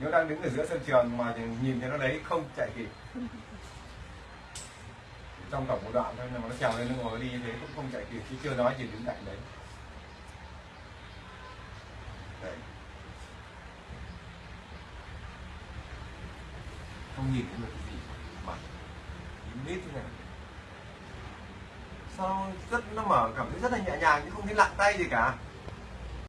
nếu đang đứng ở giữa sân trường mà nhìn thấy nó đấy, không chạy kịp. Trong tổng một đoạn thôi mà nó trèo lên, nó ngồi đi như thế cũng không chạy kịp, chứ chưa nói gì đứng cạnh đấy. Đấy. Không nhìn thấy được cái gì mà nhìn biết thế này. Sao rất, nó mở cảm thấy rất là nhẹ nhàng, chứ không thấy lặng tay gì cả.